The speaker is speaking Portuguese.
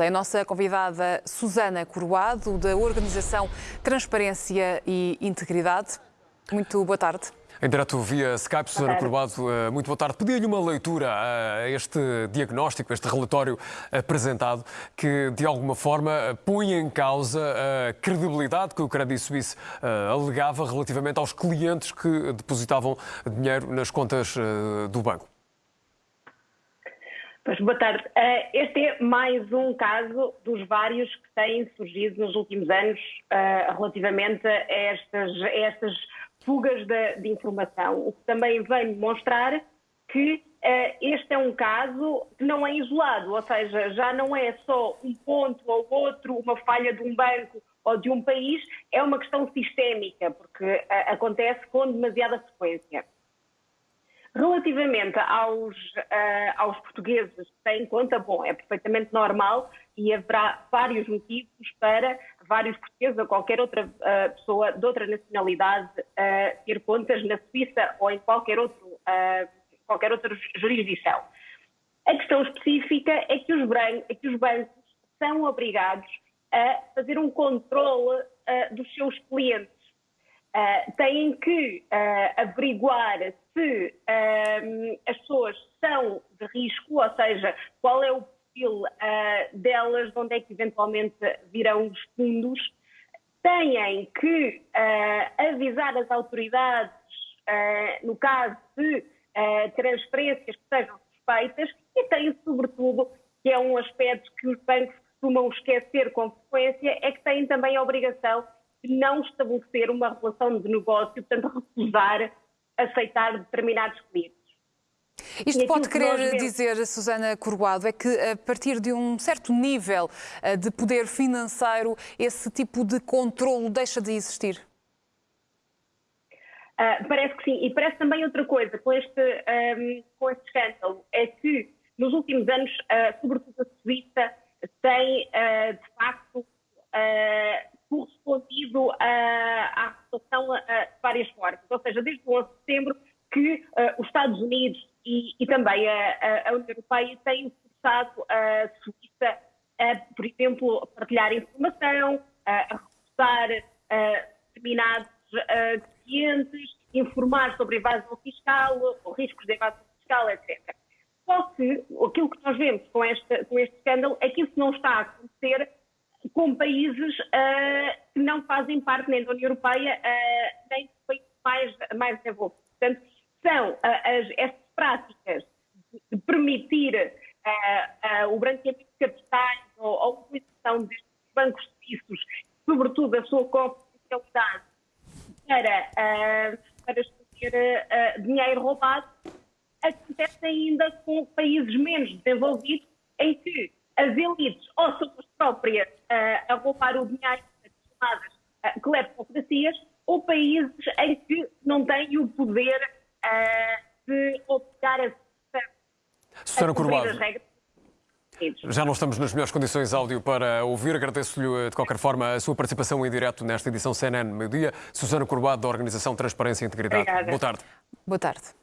É a nossa convidada Susana Coroado, da organização Transparência e Integridade. Muito boa tarde. Em direto via Skype, Susana Coroado, eh, muito boa tarde. Pedia-lhe uma leitura a este diagnóstico, a este relatório apresentado, que de alguma forma põe em causa a credibilidade que o Credit Suisse eh, alegava relativamente aos clientes que depositavam dinheiro nas contas eh, do banco. Pois, boa tarde. Uh, este é mais um caso dos vários que têm surgido nos últimos anos uh, relativamente a estas, a estas fugas de, de, informação, o que também vem demonstrar que uh, este é um caso que não é isolado, ou seja, já não é só um ponto ou outro, uma falha de um banco ou de um país, é uma questão sistémica, porque acontece com demasiada frequência. Relativamente aos, uh, aos portugueses que têm conta, bom, é perfeitamente normal e haverá vários motivos para vários portugueses ou qualquer outra uh, pessoa de outra nacionalidade uh, ter contas na Suíça ou em qualquer, outro, qualquer outra jurisdição. A questão específica é que os, é que os bancos são obrigados a fazer um controle dos seus clientes Uh, têm que uh, averiguar se uh, as pessoas são de risco, ou seja, qual é o perfil delas, de onde é que eventualmente virão os fundos. Têm que avisar as autoridades, no caso de transferências que sejam suspeitas, e têm, sobretudo, que é um aspecto que os bancos costumam esquecer com frequência, é que têm também a obrigação não estabelecer uma relação de negócio, portanto, recusar aceitar determinados clientes. Isto pode querer dizer, Susana Corguado, é que a partir de um certo nível eh, de poder financeiro, esse tipo de controlo deixa de existir? Uh, parece que sim. E parece também outra coisa com este, um, com este escândalo, é que nos últimos anos, uh, sobretudo a Suíça, tem uh, de facto correspondido à situação de várias formas. Ou seja, desde o 11 de setembro que uh, os Estados Unidos e, e também a, a, União Europeia têm forçado a Suíça a, por exemplo, partilhar informação, a recrutar determinados clientes, informar sobre evasão fiscal, ou riscos de evasão fiscal, etc. Só que aquilo que nós vemos com, esta, com este escândalo é que isso não está a acontecer com países uh, que não fazem parte nem da União Europeia, uh, nem dos países mais, mais desenvolvidos. Portanto, são uh, as, estas práticas de permitir o branqueamento de capitais ou a utilização destes bancos suíços, sobretudo a sua confidencialidade, para, para esconder dinheiro roubado, acontece ainda com países menos desenvolvidos, em que as elites ou são as próprias uh, a roubar o dinheiro chamadas uh, cleptocracias ou países em que não têm o poder uh, de obrigar a Susana Corbado. Já não estamos nas melhores condições áudio para ouvir. Agradeço-lhe, de qualquer forma, a sua participação em direto nesta edição CNN Meio-Dia. Susana Corbado, da Organização Transparência e Integridade. Obrigada. Boa tarde. Boa tarde.